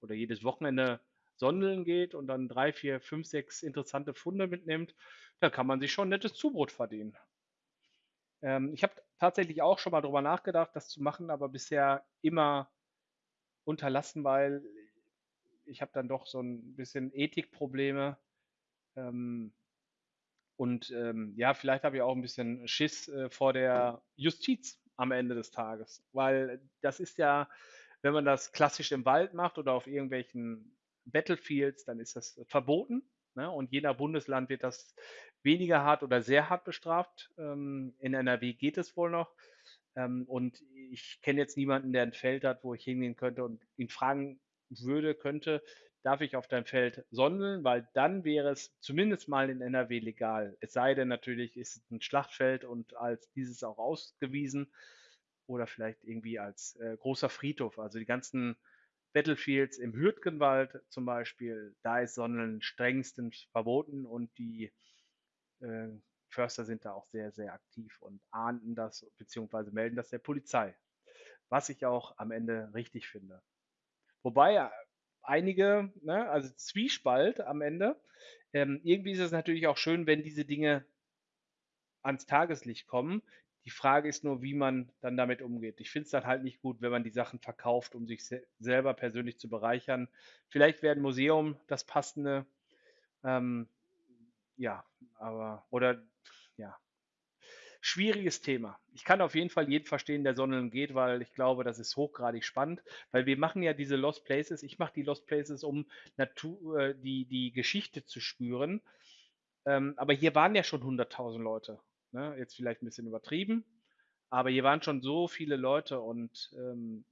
oder jedes Wochenende sondeln geht und dann drei, vier, fünf, sechs interessante Funde mitnimmt, dann kann man sich schon ein nettes Zubrot verdienen. Ähm, ich habe tatsächlich auch schon mal darüber nachgedacht, das zu machen, aber bisher immer unterlassen, weil ich habe dann doch so ein bisschen Ethikprobleme. Ähm, und ähm, ja, vielleicht habe ich auch ein bisschen Schiss äh, vor der Justiz am Ende des Tages, weil das ist ja, wenn man das klassisch im Wald macht oder auf irgendwelchen Battlefields, dann ist das verboten. Ne? Und je nach Bundesland wird das weniger hart oder sehr hart bestraft. Ähm, in NRW geht es wohl noch. Ähm, und ich kenne jetzt niemanden, der ein Feld hat, wo ich hingehen könnte und ihn fragen würde, könnte, darf ich auf dein Feld sondeln, weil dann wäre es zumindest mal in NRW legal. Es sei denn natürlich, ist es ein Schlachtfeld und als dieses auch ausgewiesen oder vielleicht irgendwie als äh, großer Friedhof. Also die ganzen Battlefields im Hürtgenwald zum Beispiel, da ist Sondeln strengstens verboten und die äh, Förster sind da auch sehr, sehr aktiv und ahnden das bzw. melden das der Polizei. Was ich auch am Ende richtig finde. Wobei einige, ne, also Zwiespalt am Ende. Ähm, irgendwie ist es natürlich auch schön, wenn diese Dinge ans Tageslicht kommen. Die Frage ist nur, wie man dann damit umgeht. Ich finde es dann halt nicht gut, wenn man die Sachen verkauft, um sich se selber persönlich zu bereichern. Vielleicht wäre ein Museum das passende. Ähm, ja, aber, oder ja, schwieriges Thema. Ich kann auf jeden Fall jeden verstehen, der Sondeln geht, weil ich glaube, das ist hochgradig spannend, weil wir machen ja diese Lost Places. Ich mache die Lost Places, um Natur, äh, die, die Geschichte zu spüren. Ähm, aber hier waren ja schon 100.000 Leute. Ne? Jetzt vielleicht ein bisschen übertrieben, aber hier waren schon so viele Leute und ähm,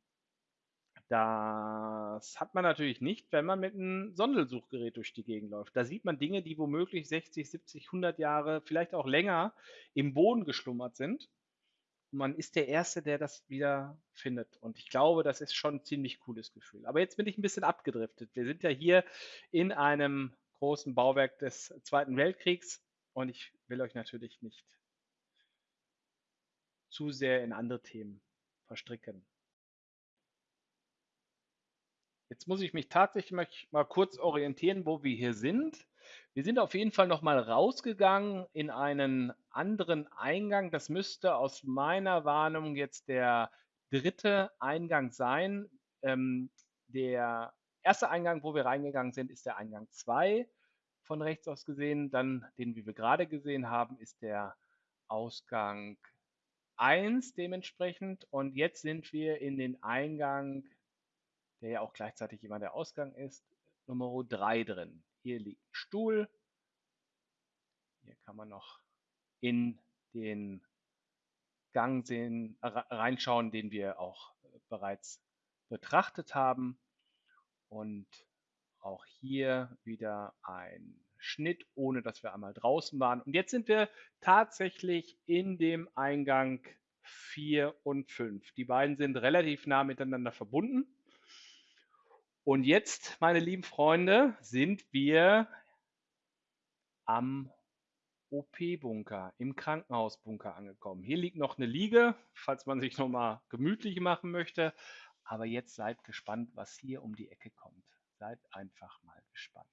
Das hat man natürlich nicht, wenn man mit einem Sondelsuchgerät durch die Gegend läuft. Da sieht man Dinge, die womöglich 60, 70, 100 Jahre, vielleicht auch länger im Boden geschlummert sind. Man ist der Erste, der das wieder findet. Und ich glaube, das ist schon ein ziemlich cooles Gefühl. Aber jetzt bin ich ein bisschen abgedriftet. Wir sind ja hier in einem großen Bauwerk des Zweiten Weltkriegs und ich will euch natürlich nicht zu sehr in andere Themen verstricken. Jetzt muss ich mich tatsächlich mal kurz orientieren, wo wir hier sind. Wir sind auf jeden Fall noch mal rausgegangen in einen anderen Eingang. Das müsste aus meiner Warnung jetzt der dritte Eingang sein. Ähm, der erste Eingang, wo wir reingegangen sind, ist der Eingang 2 von rechts aus gesehen. Dann, den wie wir gerade gesehen haben, ist der Ausgang 1 dementsprechend. Und jetzt sind wir in den Eingang der ja auch gleichzeitig immer der Ausgang ist, Nummer 3 drin. Hier liegt ein Stuhl. Hier kann man noch in den Gang sehen, reinschauen, den wir auch bereits betrachtet haben. Und auch hier wieder ein Schnitt, ohne dass wir einmal draußen waren. Und jetzt sind wir tatsächlich in dem Eingang 4 und 5. Die beiden sind relativ nah miteinander verbunden. Und jetzt, meine lieben Freunde, sind wir am OP-Bunker, im Krankenhausbunker angekommen. Hier liegt noch eine Liege, falls man sich nochmal gemütlich machen möchte. Aber jetzt seid gespannt, was hier um die Ecke kommt. Seid einfach mal gespannt.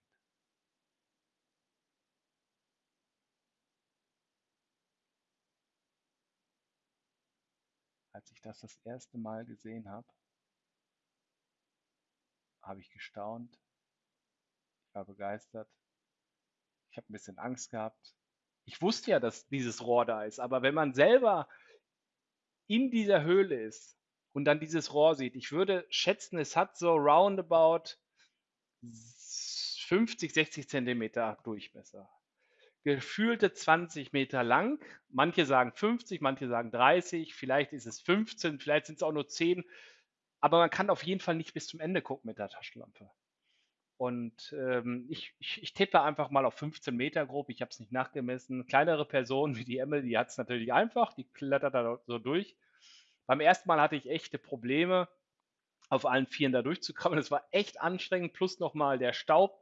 Als ich das das erste Mal gesehen habe, habe ich gestaunt. Ich war begeistert. Ich habe ein bisschen Angst gehabt. Ich wusste ja, dass dieses Rohr da ist, aber wenn man selber in dieser Höhle ist und dann dieses Rohr sieht, ich würde schätzen, es hat so roundabout 50, 60 Zentimeter Durchmesser. Gefühlte 20 Meter lang. Manche sagen 50, manche sagen 30, vielleicht ist es 15, vielleicht sind es auch nur 10 aber man kann auf jeden Fall nicht bis zum Ende gucken mit der Taschenlampe. Und ähm, ich, ich, ich, tippe einfach mal auf 15 Meter grob. Ich habe es nicht nachgemessen. Kleinere Personen wie die Emily, die hat es natürlich einfach. Die klettert da so durch. Beim ersten Mal hatte ich echte Probleme, auf allen Vieren da durchzukommen. Das war echt anstrengend. Plus nochmal der Staub.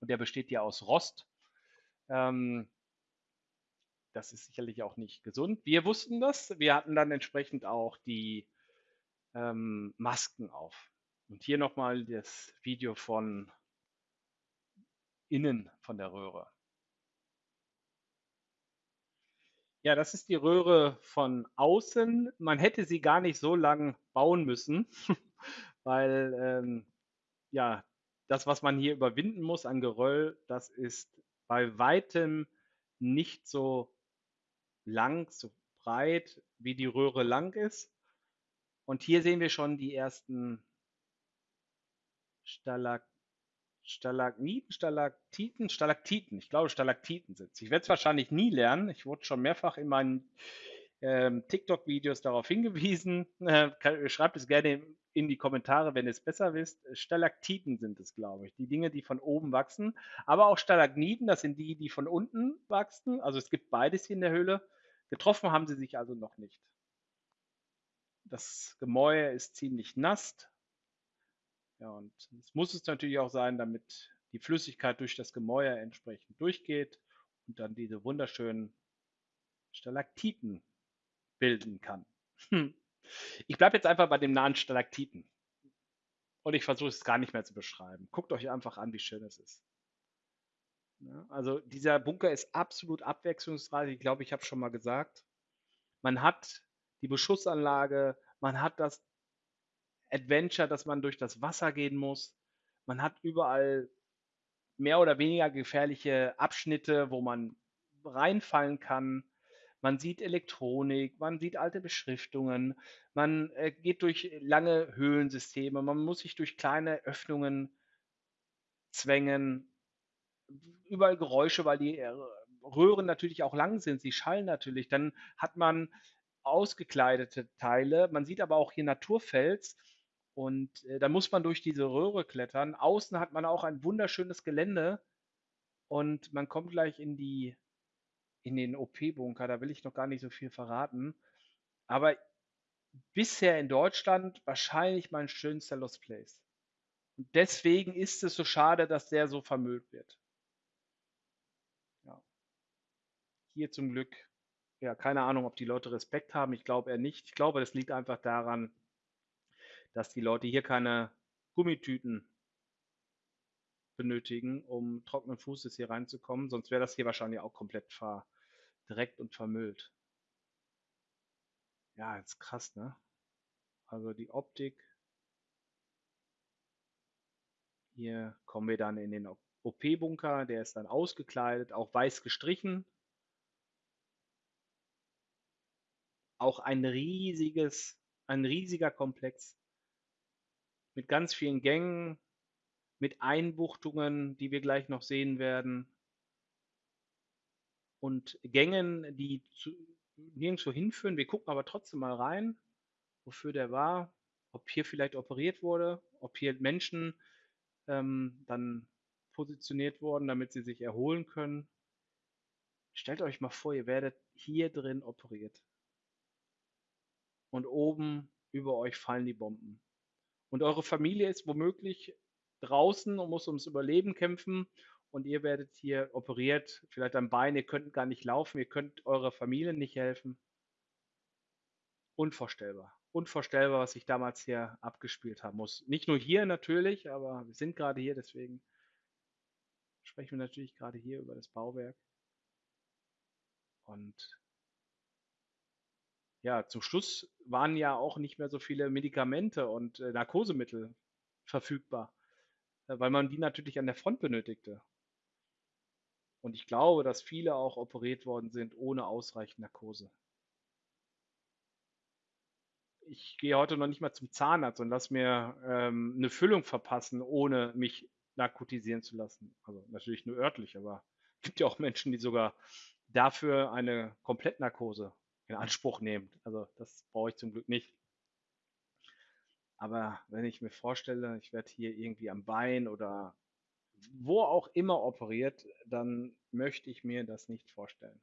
Und der besteht ja aus Rost. Ähm, das ist sicherlich auch nicht gesund. Wir wussten das. Wir hatten dann entsprechend auch die ähm, Masken auf. Und hier nochmal das Video von innen von der Röhre. Ja, das ist die Röhre von außen. Man hätte sie gar nicht so lang bauen müssen, [laughs] weil ähm, ja, das, was man hier überwinden muss an Geröll, das ist bei weitem nicht so lang, so breit, wie die Röhre lang ist. Und hier sehen wir schon die ersten Stalag Stalagniten, Stalaktiten, Stalaktiten. Ich glaube, Stalaktiten sind es. Ich werde es wahrscheinlich nie lernen. Ich wurde schon mehrfach in meinen ähm, TikTok-Videos darauf hingewiesen. [laughs] Äh, schreibt es gerne in die Kommentare, wenn ihr es besser wisst. Stalaktiten sind es, glaube ich. Die Dinge, die von oben wachsen. Aber auch Stalagniten, das sind die, die von unten wachsen. Also es gibt beides hier in der Höhle. Getroffen haben sie sich also noch nicht. Das Gemäuer ist ziemlich nass. Ja, und es muss es natürlich auch sein, damit die Flüssigkeit durch das Gemäuer entsprechend durchgeht und dann diese wunderschönen Stalaktiten bilden kann. Hm. Ich bleibe jetzt einfach bei dem nahen Stalaktiten. Und ich versuche es gar nicht mehr zu beschreiben. Guckt euch einfach an, wie schön es ist. Ja, also dieser Bunker ist absolut abwechslungsreich. Ich glaube, ich habe schon mal gesagt. Man hat die Beschussanlage, man hat das Adventure, dass man durch das Wasser gehen muss. Man hat überall mehr oder weniger gefährliche Abschnitte, wo man reinfallen kann. Man sieht Elektronik, man sieht alte Beschriftungen, man äh, geht durch lange Höhlensysteme, man muss sich durch kleine Öffnungen zwängen. Überall Geräusche, weil die äh, Röhren natürlich auch lang sind, sie schallen natürlich. Dann hat man ausgekleidete Teile. Man sieht aber auch hier Naturfels Und äh, dann muss man durch diese Röhre klettern. Außen hat man auch ein wunderschönes Gelände und man kommt gleich in die in den OP-Bunker. Da will ich noch gar nicht so viel verraten. Aber bisher in Deutschland wahrscheinlich mein schönster Lost Place. Und deswegen ist es so schade, dass der so vermüllt wird. Ja. Hier zum Glück, ja, keine Ahnung, ob die Leute Respekt haben. Ich glaube eher nicht. Ich glaube, das liegt einfach daran, dass die Leute hier keine Gummitüten benötigen, um trockenen Fußes hier reinzukommen. Sonst wäre das hier wahrscheinlich auch komplett verdreckt und vermüllt. Ja, ist krass, ne? Also die Optik. Hier kommen wir dann in den OP-Bunker, der ist dann ausgekleidet, auch weiß gestrichen. Auch ein riesiges, ein riesiger Komplex mit ganz vielen Gängen, mit Einbuchtungen, die wir gleich noch sehen werden. Und Gängen, die zu, nirgendwo hinführen. Wir gucken aber trotzdem mal rein, wofür der war, ob hier vielleicht operiert wurde, ob hier Menschen ähm, dann positioniert wurden, damit sie sich erholen können. Stellt euch mal vor, ihr werdet hier drin operiert. Und oben über euch fallen die Bomben. Und eure Familie ist womöglich draußen und muss ums Überleben kämpfen. Und ihr werdet hier operiert, vielleicht am Bein, ihr könnt gar nicht laufen, ihr könnt eurer Familie nicht helfen. Unvorstellbar. Unvorstellbar, was sich damals hier abgespielt haben muss. Nicht nur hier natürlich, aber wir sind gerade hier, deswegen sprechen wir natürlich gerade hier über das Bauwerk. Und ja, zum Schluss waren ja auch nicht mehr so viele Medikamente und äh, Narkosemittel verfügbar, äh, weil man die natürlich an der Front benötigte. Und ich glaube, dass viele auch operiert worden sind ohne ausreichend Narkose. Ich gehe heute noch nicht mal zum Zahnarzt und lasse mir ähm, eine Füllung verpassen, ohne mich narkotisieren zu lassen. Also natürlich nur örtlich, aber es gibt ja auch Menschen, die sogar dafür eine Komplettnarkose in Anspruch nehmen. Also das brauche ich zum Glück nicht. Aber wenn ich mir vorstelle, ich werde hier irgendwie am Bein oder wo auch immer operiert, dann möchte ich mir das nicht vorstellen.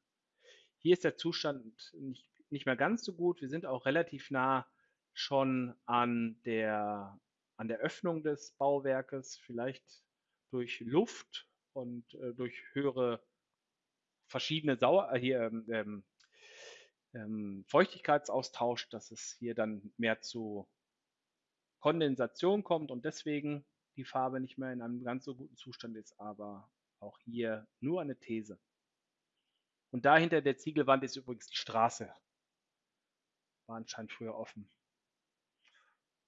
Hier ist der Zustand nicht, nicht mehr ganz so gut. Wir sind auch relativ nah schon an der, an der Öffnung des Bauwerkes, vielleicht durch Luft und äh, durch höhere verschiedene Sauer, äh, hier, ähm, ähm, Feuchtigkeitsaustausch, dass es hier dann mehr zu Kondensation kommt und deswegen die Farbe nicht mehr in einem ganz so guten Zustand ist, aber auch hier nur eine These. Und da hinter der Ziegelwand ist übrigens die Straße. War anscheinend früher offen.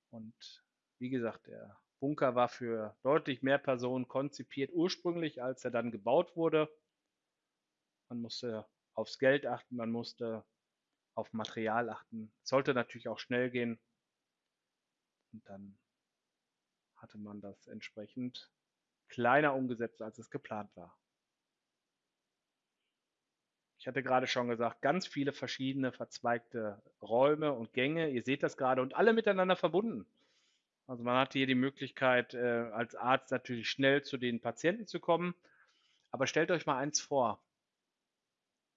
Und wie gesagt, der Bunker war für deutlich mehr Personen konzipiert ursprünglich, als er dann gebaut wurde. Man musste aufs Geld achten, man musste auf Material achten. Sollte natürlich auch schnell gehen. Und dann hatte man das entsprechend kleiner umgesetzt, als es geplant war. Ich hatte gerade schon gesagt, ganz viele verschiedene verzweigte Räume und Gänge. Ihr seht das gerade und alle miteinander verbunden. Also man hatte hier die Möglichkeit, äh, als Arzt natürlich schnell zu den Patienten zu kommen. Aber stellt euch mal eins vor.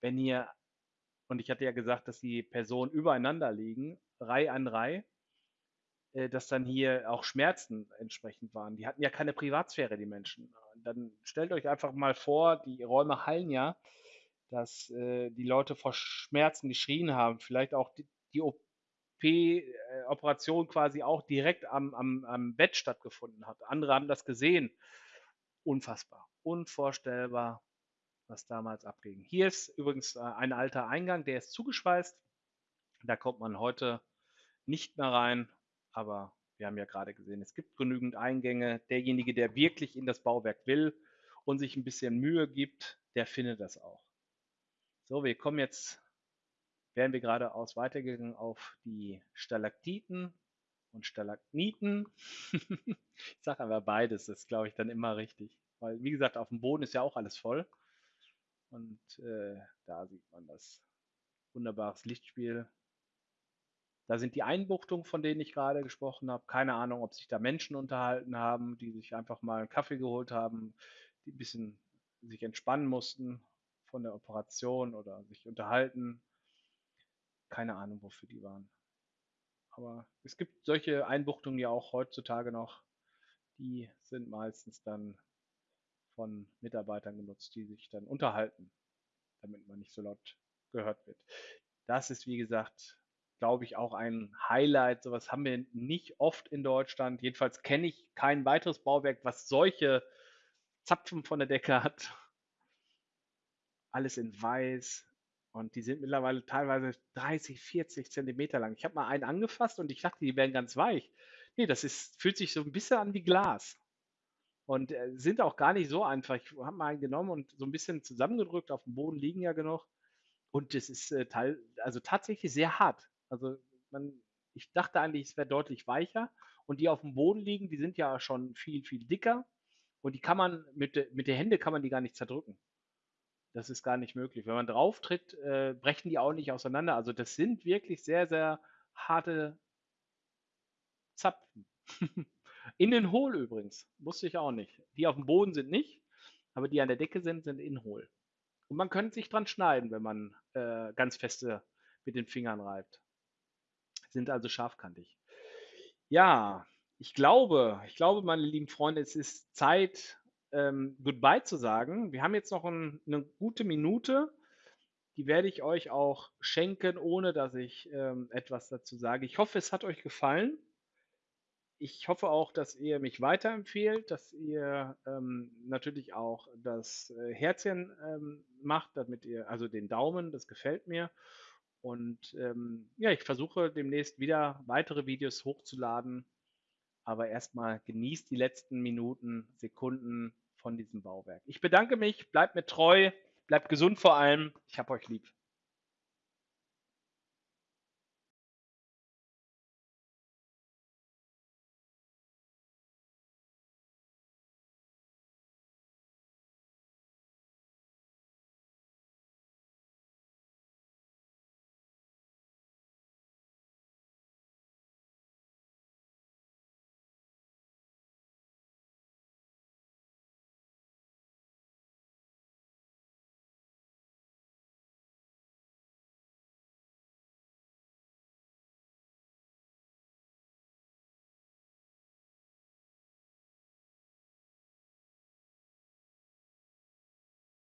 Wenn ihr, und ich hatte ja gesagt, dass die Personen übereinander liegen, Reihe an Reihe, äh, dass dann hier auch Schmerzen entsprechend waren. Die hatten ja keine Privatsphäre, die Menschen. Dann stellt euch einfach mal vor, die Räume heilen ja, dass äh, die Leute vor Schmerzen geschrien haben, vielleicht auch die, die OP-Operation äh, quasi auch direkt am, am, am Bett stattgefunden hat. Andere haben das gesehen. Unfassbar, unvorstellbar, was damals abging. Hier ist übrigens äh, ein alter Eingang, der ist zugeschweißt. Da kommt man heute nicht mehr rein aber wir haben ja gerade gesehen, es gibt genügend Eingänge. Derjenige, der wirklich in das Bauwerk will und sich ein bisschen Mühe gibt, der findet das auch. So, wir kommen jetzt, wären wir geradeaus weitergegangen auf die Stalaktiten und Stalagniten. [laughs] ich sage aber beides, das ist, glaube ich, dann immer richtig. Weil, wie gesagt, auf dem Boden ist ja auch alles voll. Und äh, da sieht man das. Wunderbares Lichtspiel Da sind die Einbuchtungen, von denen ich gerade gesprochen habe. Keine Ahnung, ob sich da Menschen unterhalten haben, die sich einfach mal einen Kaffee geholt haben, die ein bisschen sich entspannen mussten von der Operation oder sich unterhalten. Keine Ahnung, wofür die waren. Aber es gibt solche Einbuchtungen ja auch heutzutage noch. Die sind meistens dann von Mitarbeitern genutzt, die sich dann unterhalten, damit man nicht so laut gehört wird. Das ist, wie gesagt, glaube ich, auch ein Highlight. Sowas haben wir nicht oft in Deutschland. Jedenfalls kenne ich kein weiteres Bauwerk, was solche Zapfen von der Decke hat. Alles in weiß. Und die sind mittlerweile teilweise 30, 40 Zentimeter lang. Ich habe mal einen angefasst und ich dachte, die wären ganz weich. Nee, das ist, fühlt sich so ein bisschen an wie Glas. Und äh, sind auch gar nicht so einfach. Ich habe mal einen genommen und so ein bisschen zusammengedrückt. Auf dem Boden liegen ja genug. Und es ist äh, teil, also tatsächlich sehr hart. Also man, ich dachte eigentlich, es wäre deutlich weicher. Und die auf dem Boden liegen, die sind ja schon viel, viel dicker. Und die kann man mit, mit der Hände kann man die gar nicht zerdrücken. Das ist gar nicht möglich. Wenn man drauf tritt, äh, brechen die auch nicht auseinander. Also das sind wirklich sehr, sehr harte Zapfen. [laughs] Innen hohl übrigens. Wusste ich auch nicht. Die auf dem Boden sind nicht, aber die an der Decke sind, sind innen hohl. Und man könnte sich dran schneiden, wenn man äh, ganz feste mit den Fingern reibt. Sind also scharfkantig. Ja, ich glaube, ich glaube, meine lieben Freunde, es ist Zeit, ähm, Goodbye zu sagen. Wir haben jetzt noch ein, eine gute Minute. Die werde ich euch auch schenken, ohne dass ich ähm, etwas dazu sage. Ich hoffe, es hat euch gefallen. Ich hoffe auch, dass ihr mich weiterempfehlt, dass ihr ähm, natürlich auch das äh, Herzchen ähm, macht, damit ihr, also den Daumen, das gefällt mir. Und ähm, ja, ich versuche demnächst wieder weitere Videos hochzuladen. Aber erstmal genießt die letzten Minuten, Sekunden von diesem Bauwerk. Ich bedanke mich, bleibt mir treu, bleibt gesund vor allem. Ich habe euch lieb.